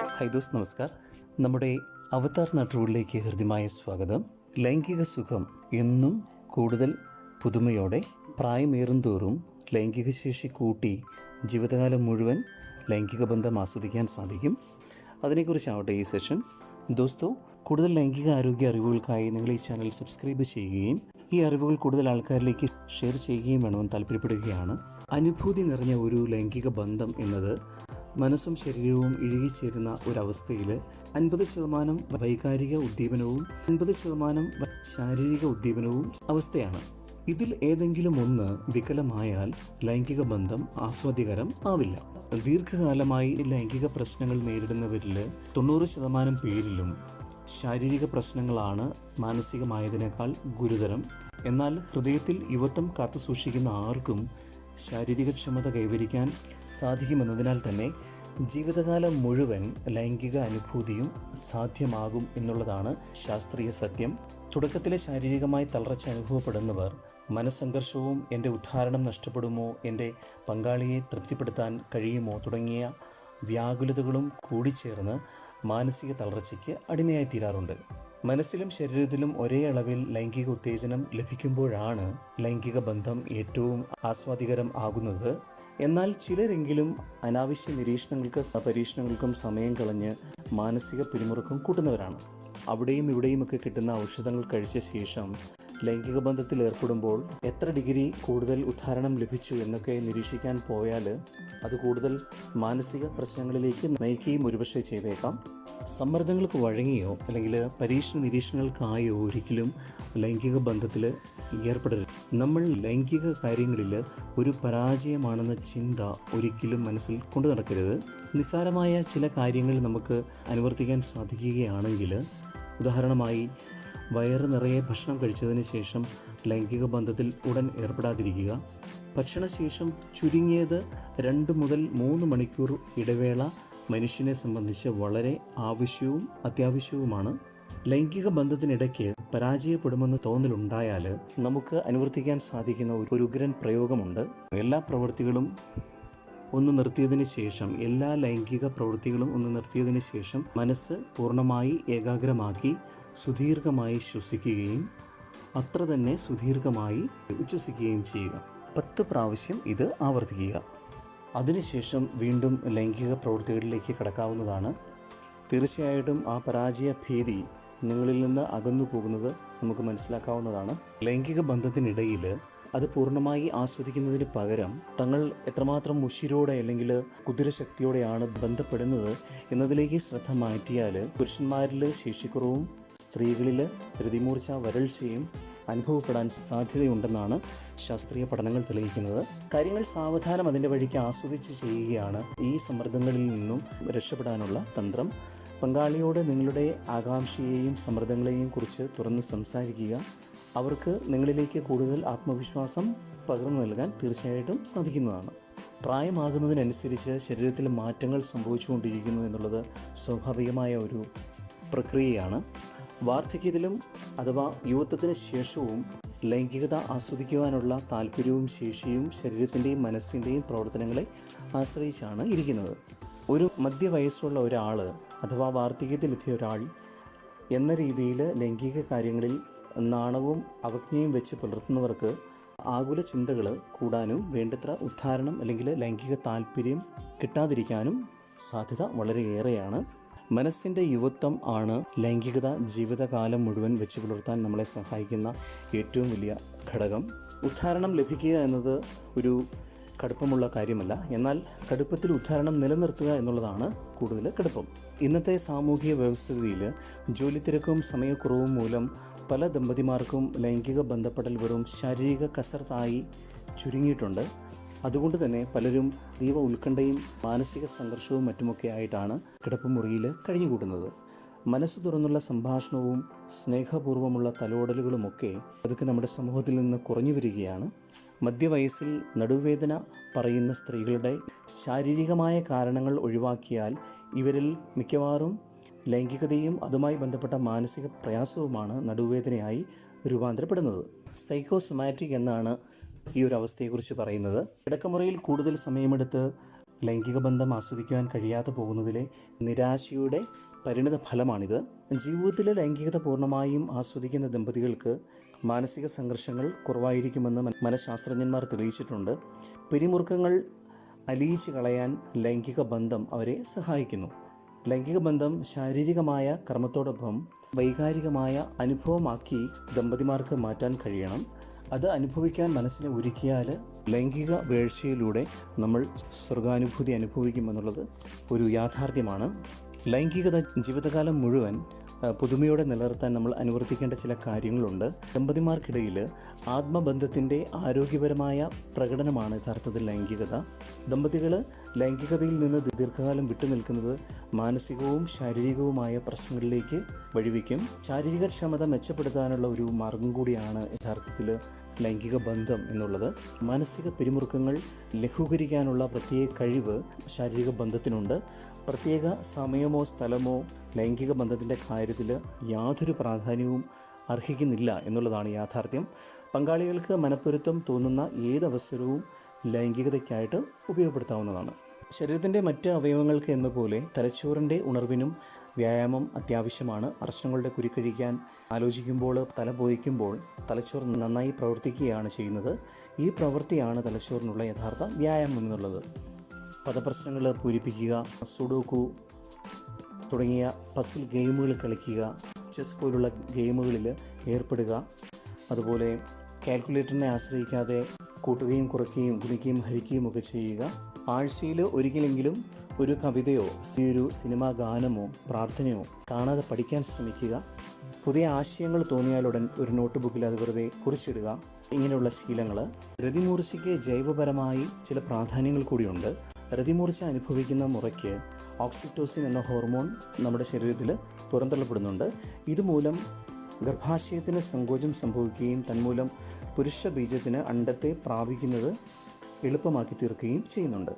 High those നമസ്കാർ. നമ്മുടെ അവതാർ നാട്ടുകളിലേക്ക് ഹൃദ്യമായ സ്വാഗതം. ലൈംഗിക സുഖം എന്നും കൂടുതൽ പുതുമയോടെ പ്രായമേറുംതോറും ലൈംഗിക ശേഷി കൂട്ടി ജീവിതകാലം മുഴുവൻ ലൈംഗിക ബന്ധം ആസ്വദിക്കാൻ സാധിക്കും. അതിനെക്കുറിച്ചാവട്ടെ ഈ സെഷൻ. ദോസ്തോ കൂടുതൽ ലൈംഗിക ആരോഗ്യ അറിവുകൾക്കായി നിങ്ങൾ ഈ ചാനൽ സബ്സ്ക്രൈബ് ചെയ്യുകയും ഈ അറിവുകൾ കൂടുതൽ ആൾക്കാരിലേക്ക് ഷെയർ ചെയ്യുകയും വേണമെന്ന് താല്പര്യപ്പെടുകയാണ്. അനുഭൂതി നിറഞ്ഞ ഒരു ലൈംഗിക ബന്ധം എന്നത് മനസ്സും ശരീരവും ഇഴുകിച്ചേരുന്ന ഒരവസ്ഥയിൽ അൻപത് ശതമാനം വൈകാരിക ഉദ്ദീപനവും അൻപത് ശതമാനം ശാരീരിക ഉദ്ദീപനവും അവസ്ഥയാണ്. ഇതിൽ ഏതെങ്കിലും ഒന്ന് വികലമായാൽ ലൈംഗിക ബന്ധം ആസ്വാദ്യകരം ആവില്ല. ദീർഘകാലമായി ലൈംഗിക പ്രശ്നങ്ങൾ നേരിടുന്നവരിൽ തൊണ്ണൂറ് ശതമാനം പേരിലും ശാരീരിക പ്രശ്നങ്ങളാണ് മാനസികമായതിനേക്കാൾ ഗുരുതരം. എന്നാൽ ഹൃദയത്തിൽ യുവത്വം കാത്തുസൂക്ഷിക്കുന്ന ആർക്കും ശാരീരിക ക്ഷമത കൈവരിക്കാൻ സാധിക്കുമെന്നതിനാൽ തന്നെ ജീവിതകാലം മുഴുവൻ ലൈംഗിക അനുഭൂതിയും സാധ്യമാകും എന്നുള്ളതാണ് ശാസ്ത്രീയ സത്യം. തുടക്കത്തിലെ ശാരീരികമായി തളർച്ച അനുഭവപ്പെടുന്നവർ മനസ്സംഘർഷവും എന്റെ ഉദ്ധാരണം നഷ്ടപ്പെടുമോ എന്റെ പങ്കാളിയെ തൃപ്തിപ്പെടുത്താൻ കഴിയുമോ തുടങ്ങിയ വ്യാകുലതകളും കൂടിച്ചേർന്ന് മാനസിക തളർച്ചയ്ക്ക് അടിമയായി തീരാറുണ്ട് മനസ്സിലും ശരീരത്തിലും ഒരേ അളവിൽ ലൈംഗിക ഉത്തേജനം ലഭിക്കുമ്പോഴാണ് ലൈംഗിക ബന്ധം ഏറ്റവും ആസ്വാദികരം ആകുന്നത്. എന്നാൽ ചിലരെങ്കിലും അനാവശ്യ നിരീക്ഷണങ്ങൾക്ക് പരീക്ഷണങ്ങൾക്കും സമയം കളഞ്ഞ് മാനസിക പിരിമുറുക്കം കൂട്ടുന്നവരാണ്. അവിടെയും ഇവിടെയുമൊക്കെ കിട്ടുന്ന ഔഷധങ്ങൾ കഴിച്ച ശേഷം ലൈംഗിക ബന്ധത്തിൽ ഏർപ്പെടുമ്പോൾ എത്ര ഡിഗ്രി കൂടുതൽ ഉദ്ധാരണം ലഭിച്ചു എന്നൊക്കെ നിരീക്ഷിക്കാൻ പോയാൽ അത് കൂടുതൽ മാനസിക പ്രശ്നങ്ങളിലേക്ക് നയിക്കുകയും ഒരുപക്ഷെ ചെയ്തേക്കാം. സമ്മർദ്ദങ്ങൾക്ക് വഴങ്ങിയോ അല്ലെങ്കിൽ പരീക്ഷണ നിരീക്ഷണങ്ങൾക്കായോ ഒരിക്കലും ലൈംഗിക ബന്ധത്തിൽ ഏർപ്പെടരുത്. നമ്മൾ ലൈംഗിക കാര്യങ്ങളിൽ ഒരു പരാജയമാണെന്ന ചിന്ത ഒരിക്കലും മനസ്സിൽ കൊണ്ടു നടക്കരുത്. നിസ്സാരമായ ചില കാര്യങ്ങൾ നമുക്ക് അനുവർത്തിക്കാൻ സാധിക്കുകയാണെങ്കിൽ ഉദാഹരണമായി വയറ് നിറയെ ഭക്ഷണം കഴിച്ചതിന് ശേഷം ലൈംഗിക ബന്ധത്തിൽ ഉടൻ ഏർപ്പെടാതിരിക്കുക. ഭക്ഷണശേഷം ചുരുങ്ങിയത് രണ്ട് മുതൽ മൂന്ന് മണിക്കൂർ ഇടവേള മനുഷ്യനെ സംബന്ധിച്ച് വളരെ ആവശ്യവും അത്യാവശ്യവുമാണ്. ലൈംഗിക ബന്ധത്തിനിടയ്ക്ക് പരാജയപ്പെടുമെന്ന് തോന്നലുണ്ടായാൽ നമുക്ക് അനുവർത്തിക്കാൻ സാധിക്കുന്ന ഒരു- ഉഗ്രൻ പ്രയോഗമുണ്ട്. എല്ലാ പ്രവൃത്തികളും ഒന്ന് നിർത്തിയതിന് ശേഷം എല്ലാ ലൈംഗിക പ്രവൃത്തികളും ഒന്ന് നിർത്തിയതിന് ശേഷം മനസ്സ് പൂർണമായി ഏകാഗ്രമാക്കി സുദീർഘമായി ശ്വസിക്കുകയും അത്ര തന്നെ സുദീർഘമായി ഉച്ഛസിക്കുകയും ചെയ്യുക. പത്ത് പ്രാവശ്യം ഇത് ആവർത്തിക്കുക. അതിനുശേഷം വീണ്ടും ലൈംഗിക പ്രവൃത്തികളിലേക്ക് കടക്കാവുന്നതാണ്. തീർച്ചയായിട്ടും ആ പരാജയ ഭീതി നിങ്ങളിൽ നിന്ന് അകന്നു പോകുന്നത് നമുക്ക് മനസ്സിലാക്കാവുന്നതാണ്. ലൈംഗിക ബന്ധത്തിനിടയിൽ അത് പൂർണമായി ആസ്വദിക്കുന്നതിന് പകരം തങ്ങൾ എത്രമാത്രം മുഷിരോടെ അല്ലെങ്കിൽ കുതിരശക്തിയോടെയാണ് ബന്ധപ്പെടുന്നത് എന്നതിലേക്ക് ശ്രദ്ധ മാറ്റിയാൽ പുരുഷന്മാരിൽ ശേഷിക്കുറവും സ്ത്രീകളിൽ പ്രതിമൂർച്ച വരൾച്ചയും അനുഭവപ്പെടാൻ സാധ്യതയുണ്ടെന്നാണ് ശാസ്ത്രീയ പഠനങ്ങൾ തെളിയിക്കുന്നത്. കാര്യങ്ങൾ സാവധാനം അതിന്റെ വഴിക്ക് ആസ്വദിച്ച് ചെയ്യുകയാണ് ഈ സമ്മർദ്ദങ്ങളിൽ നിന്നും രക്ഷപ്പെടാനുള്ള തന്ത്രം. പങ്കാളിയോട് നിങ്ങളുടെ ആകാംക്ഷയെയും സമ്മർദ്ദങ്ങളെയും കുറിച്ച് തുറന്ന് സംസാരിക്കുക. അവർക്ക് നിങ്ങളിലേക്ക് കൂടുതൽ ആത്മവിശ്വാസം പകർന്നു നൽകാൻ തീർച്ചയായിട്ടും സാധിക്കുന്നതാണ്. പ്രായമാകുന്നതിനനുസരിച്ച് ശരീരത്തിൽ മാറ്റങ്ങൾ സംഭവിച്ചുകൊണ്ടിരിക്കുന്നു എന്നുള്ളത് സ്വാഭാവികമായ ഒരു പ്രക്രിയയാണ്. വാർദ്ധക്യത്തിലും അഥവാ യുവത്വത്തിന് ശേഷവും ലൈംഗികത ആസ്വദിക്കുവാനുള്ള താല്പര്യവും ശേഷിയും ശരീരത്തിന്റെയും മനസ്സിന്റെയും പ്രവർത്തനങ്ങളെ ആശ്രയിച്ചാണ് ഇരിക്കുന്നത്. ഒരു മധ്യവയസ്സുള്ള ഒരാൾ അഥവാ വാർദ്ധക്യത്തിലെത്തിയ ഒരാൾ എന്ന രീതിയിൽ ലൈംഗിക കാര്യങ്ങളിൽ നാണവും അവജ്ഞയും വെച്ച് പുലർത്തുന്നവർക്ക് ആകുല ചിന്തകൾ കൂടാനും വേണ്ടത്ര ഉദ്ധാരണം അല്ലെങ്കിൽ ലൈംഗിക താല്പര്യം കിട്ടാതിരിക്കാനും സാധ്യത വളരെയേറെയാണ്. മനസ്സിന്റെ യുവത്വം ആണ് ലൈംഗികത ജീവിതകാലം മുഴുവൻ വെച്ച് പുലർത്താൻ നമ്മളെ സഹായിക്കുന്ന ഏറ്റവും വലിയ ഘടകം. ഉദ്ധാരണം ലഭിക്കുക എന്നത് ഒരു കടുപ്പമുള്ള കാര്യമല്ല. എന്നാൽ കടുപ്പത്തിൽ ഉദ്ധാരണം നിലനിർത്തുക എന്നുള്ളതാണ് കൂടുതൽ കടുപ്പം. ഇന്നത്തെ സാമൂഹിക വ്യവസ്ഥിതിയിൽ ജോലി തിരക്കും സമയക്കുറവും മൂലം പല ദമ്പതിമാർക്കും ലൈംഗിക ബന്ധപ്പെടൽ വെറും ശാരീരിക കസർത്തായി ചുരുങ്ങിയിട്ടുണ്ട്. അതുകൊണ്ട് തന്നെ പലരും അതീവ ഉത്കണ്ഠയും മാനസിക സംഘർഷവും മറ്റുമൊക്കെ ആയിട്ടാണ് കിടപ്പുമുറിയിൽ കഴിഞ്ഞുകൂടുന്നത് മനസ്സ് തുറന്നുള്ള സംഭാഷണവും സ്നേഹപൂർവമുള്ള തലോടലുകളുമൊക്കെ അതൊക്കെ നമ്മുടെ സമൂഹത്തിൽ നിന്ന് കുറഞ്ഞു വരികയാണ്. മധ്യവയസ്സിൽ നടുവേദന പറയുന്ന സ്ത്രീകളുടെ ശാരീരികമായ കാരണങ്ങൾ ഒഴിവാക്കിയാൽ ഇവരിൽ മിക്കവാറും ലൈംഗികതയും അതുമായി ബന്ധപ്പെട്ട മാനസിക പ്രയാസവുമാണ് നടുവേദനയായി രൂപാന്തരപ്പെടുന്നത്. സൈക്കോസൊമാറ്റിക് എന്നാണ് ഈ ഒരു അവസ്ഥയെക്കുറിച്ച് പറയുന്നത്. കിടക്കമുറിയിൽ കൂടുതൽ സമയമെടുത്ത് ലൈംഗിക ബന്ധം ആസ്വദിക്കുവാൻ കഴിയാതെ പോകുന്നതിലെ നിരാശയുടെ പരിണിത ഫലമാണിത്. ജീവിതത്തിലെ ലൈംഗികത പൂർണമായും ആസ്വദിക്കുന്ന ദമ്പതികൾക്ക് മാനസിക സംഘർഷങ്ങൾ കുറവായിരിക്കുമെന്ന് മന- മനഃശാസ്ത്രജ്ഞന്മാർ തെളിയിച്ചിട്ടുണ്ട്. പിരിമുറുക്കങ്ങൾ അലിയിച്ച് കളയാൻ ലൈംഗിക ബന്ധം അവരെ സഹായിക്കുന്നു. ലൈംഗിക ബന്ധം ശാരീരികമായ കർമ്മത്തോടൊപ്പം വൈകാരികമായ അനുഭവമാക്കി ദമ്പതിമാർക്ക് മാറ്റാൻ കഴിയണം. അത് അനുഭവിക്കാൻ മനസ്സിനെ ഒരുക്കിയാൽ ലൈംഗിക വീഴ്ചയിലൂടെ നമ്മൾ സ്വർഗാനുഭൂതി അനുഭവിക്കുമെന്നുള്ളത് ഒരു യാഥാർത്ഥ്യമാണ്. ലൈംഗികത ജീവിതകാലം മുഴുവൻ പുതുമയോടെ നിലനിർത്താൻ നമ്മൾ അനുവർത്തിക്കേണ്ട ചില കാര്യങ്ങളുണ്ട്. ദമ്പതിമാർക്കിടയിൽ ആത്മബന്ധത്തിന്റെ ആരോഗ്യപരമായ പ്രകടനമാണ് യഥാർത്ഥത്തിൽ ലൈംഗികത. ദമ്പതികൾ ലൈംഗികതയിൽ നിന്ന് ദീർഘകാലം വിട്ടുനിൽക്കുന്നത് മാനസികവും ശാരീരികവുമായ പ്രശ്നങ്ങളിലേക്ക് വഴിവെക്കും. ശാരീരിക ക്ഷമത മെച്ചപ്പെടുത്താനുള്ള ഒരു മാർഗം കൂടിയാണ് യഥാർത്ഥത്തിൽ ലൈംഗിക ബന്ധം എന്നുള്ളത്. മാനസിക പിരിമുറുക്കങ്ങൾ ലഘൂകരിക്കാനുള്ള പ്രത്യേക കഴിവ് ശാരീരിക ബന്ധത്തിനുണ്ട്. പ്രത്യേക സമയമോ സ്ഥലമോ ലൈംഗിക ബന്ധത്തിന്റെ കാര്യത്തിൽ യാതൊരു പ്രാധാന്യവും അർഹിക്കുന്നില്ല എന്നുള്ളതാണ് യാഥാർത്ഥ്യം. പങ്കാളികൾക്ക് മനപ്പൊരുത്തം തോന്നുന്ന ഏതവസരവും ലൈംഗികതയ്ക്കായിട്ട് ഉപയോഗപ്പെടുത്താവുന്നതാണ്. ശരീരത്തിന്റെ മറ്റ് അവയവങ്ങൾക്ക് എന്ന പോലെ തലച്ചോറിന്റെ ഉണർവിനും വ്യായാമം അത്യാവശ്യമാണ്. പ്രശ്നങ്ങളുടെ കുരുക്കഴിക്കാൻ ആലോചിക്കുമ്പോൾ തല പോയിക്കുമ്പോൾ തലച്ചോർ നന്നായി പ്രവർത്തിക്കുകയാണ് ചെയ്യുന്നത്. ഈ പ്രവൃത്തിയാണ് തലച്ചോറിനുള്ള യഥാർത്ഥ വ്യായാമം എന്നുള്ളത്. പദപ്രശ്നങ്ങൾ പൂരിപ്പിക്കുക സുഡോക്കു തുടങ്ങിയ പസിൽ ഗെയിമുകൾ കളിക്കുക ചെസ് പോലുള്ള ഗെയിമുകളിൽ ഏർപ്പെടുക. അതുപോലെ കാൽക്കുലേറ്ററിനെ ആശ്രയിക്കാതെ കൂട്ടുകയും കുറയ്ക്കുകയും ഗുണിക്കുകയും ഹരിക്കുകയും ഒക്കെ ചെയ്യുക. ആഴ്ചയിൽ ഒരിക്കലെങ്കിലും ഒരു കവിതയോ ഒരു സിനിമാ ഗാനമോ പ്രാർത്ഥനയോ കാണാതെ പഠിക്കാൻ ശ്രമിക്കുക. പുതിയ ആശയങ്ങൾ തോന്നിയാലുടൻ ഒരു നോട്ട്ബുക്കിൽ അത് വെറുതെ കുറിച്ചിടുക. ഇങ്ങനെയുള്ള ശീലങ്ങൾ. പ്രതിമൂർച്ചയ്ക്ക് ജൈവപരമായി ചില പ്രാധാന്യങ്ങൾ കൂടിയുണ്ട്. രതിമൂർച്ച അനുഭവിക്കുന്ന മുറയ്ക്ക് ഓക്സിറ്റോസിൻ എന്ന ഹോർമോൺ നമ്മുടെ ശരീരത്തിൽ പുറന്തള്ളപ്പെടുന്നുണ്ട്. ഇതുമൂലം ഗർഭാശയത്തിന് സങ്കോചം സംഭവിക്കുകയും തന്മൂലം പുരുഷ ബീജത്തിന് അണ്ടത്തെ പ്രാപിക്കുന്നത് എളുപ്പമാക്കി തീർക്കുകയും ചെയ്യുന്നുണ്ട്.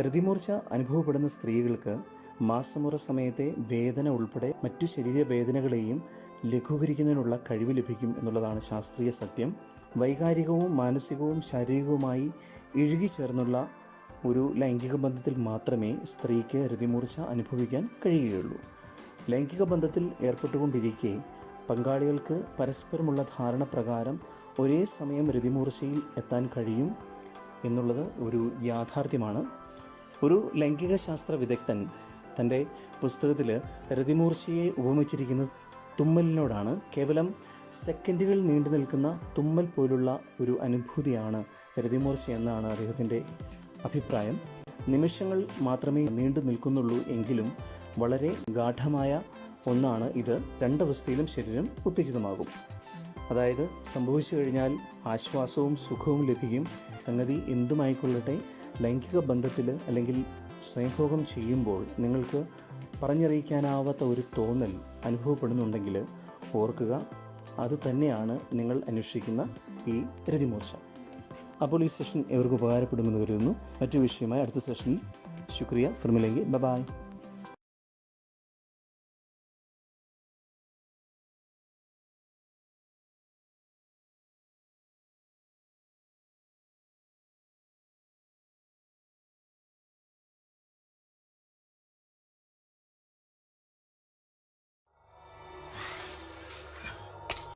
രതിമൂർച്ച അനുഭവപ്പെടുന്ന സ്ത്രീകൾക്ക് മാസമുറ സമയത്തെ വേദന ഉൾപ്പെടെ മറ്റു ശരീരവേദനകളെയും ലഘൂകരിക്കുന്നതിനുള്ള കഴിവ് ലഭിക്കും എന്നുള്ളതാണ് ശാസ്ത്രീയ സത്യം. വൈകാരികവും മാനസികവും ശാരീരികവുമായി ഇഴുകിച്ചേർന്നുള്ള ഒരു ലൈംഗിക ബന്ധത്തിൽ മാത്രമേ സ്ത്രീക്ക് രതിമൂർച്ച അനുഭവിക്കാൻ കഴിയുകയുള്ളൂ. ലൈംഗിക ബന്ധത്തിൽ ഏർപ്പെട്ടുകൊണ്ടിരിക്കെ പങ്കാളികൾക്ക് പരസ്പരമുള്ള ധാരണ പ്രകാരം ഒരേ സമയം രതിമൂർച്ചയിൽ എത്താൻ കഴിയും എന്നുള്ളത് ഒരു യാഥാർത്ഥ്യമാണ്. ഒരു ലൈംഗിക ശാസ്ത്ര വിദഗ്ധൻ തന്റെ പുസ്തകത്തിൽ രതിമൂർച്ചയെ ഉപമിച്ചിരിക്കുന്നത് തുമ്മലിനോടാണ് കേവലം സെക്കൻഡുകൾ നീണ്ടു നിൽക്കുന്ന തുമ്മൽ പോലുള്ള ഒരു അനുഭൂതിയാണ് രതിമൂർച്ച എന്നാണ് അദ്ദേഹത്തിന്റെ അഭിപ്രായം നിമിഷങ്ങൾ മാത്രമേ നീണ്ടു നിൽക്കുന്നുള്ളൂ എങ്കിലും വളരെ ഗാഠമായ ഒന്നാണ് ഇത്. രണ്ടവസ്ഥയിലും ശരീരം ഉത്തേജിതമാകും. അതായത് സംഭവിച്ചു കഴിഞ്ഞാൽ ആശ്വാസവും സുഖവും ലഭിക്കും. സംഗതി എന്തുമായിക്കൊള്ളട്ടെ ലൈംഗിക ബന്ധത്തിൽ അല്ലെങ്കിൽ സ്വയംഭോഗം ചെയ്യുമ്പോൾ നിങ്ങൾക്ക് പറഞ്ഞറിയിക്കാനാവാത്ത ഒരു തോന്നൽ അനുഭവപ്പെടുന്നുണ്ടെങ്കിൽ ഓർക്കുക അത് തന്നെയാണ് നിങ്ങൾ അന്വേഷിക്കുന്ന ഈ രതിമൂർച്ച അപ്പോൾ ഈ സെഷൻ ഇവർക്ക് ഉപകാരപ്പെടുമെന്ന് കരുതുന്നു. മറ്റു വിഷയമായി അടുത്ത സെഷനിൽ ശുക്രിയ ഫിർമിലെങ്കിൽ ബൈ